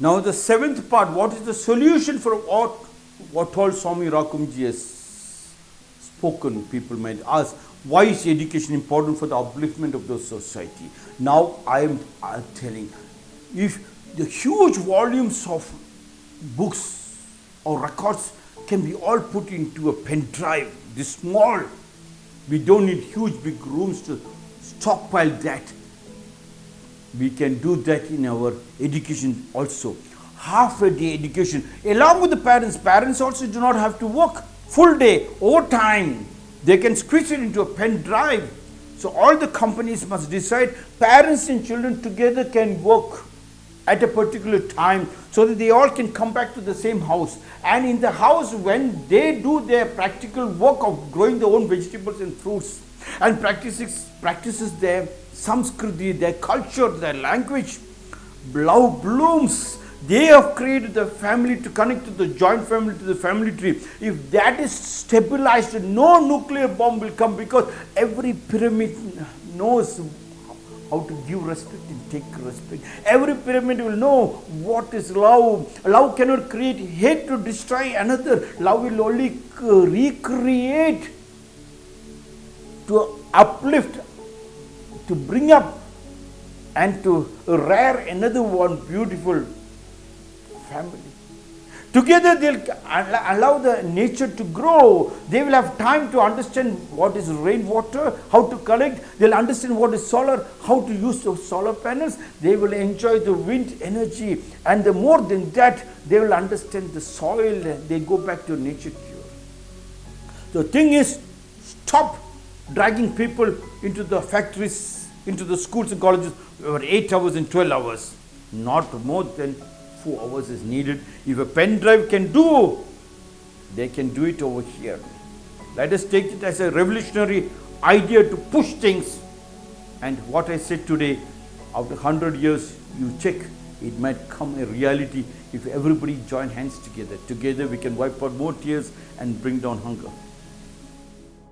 Now the seventh part, what is the solution for what, what all Swami Rakumji has spoken? People might ask, why is education important for the upliftment of the society? Now I am telling, if the huge volumes of books or records can be all put into a pen drive, this small, we don't need huge big rooms to stockpile that we can do that in our education also. Half a day education along with the parents. Parents also do not have to work full day, overtime. They can squeeze it into a pen drive. So all the companies must decide parents and children together can work at a particular time so that they all can come back to the same house and in the house when they do their practical work of growing their own vegetables and fruits and practices practices their Samskriti, their culture, their language, love blooms. They have created the family to connect to the joint family, to the family tree. If that is stabilized, no nuclear bomb will come because every pyramid knows how to give respect and take respect. Every pyramid will know what is love. Love cannot create hate to destroy another. Love will only recreate to uplift to bring up and to rear another one beautiful family. Together they'll allow the nature to grow. They will have time to understand what is rainwater, how to collect. They'll understand what is solar, how to use those solar panels. They will enjoy the wind energy. And the more than that, they will understand the soil. They go back to nature cure. The thing is, stop dragging people into the factories, into the schools and colleges over 8 hours and 12 hours. Not more than 4 hours is needed. If a pen drive can do, they can do it over here. Let us take it as a revolutionary idea to push things. And what I said today, after 100 years, you check, it might come a reality if everybody join hands together. Together we can wipe out more tears and bring down hunger.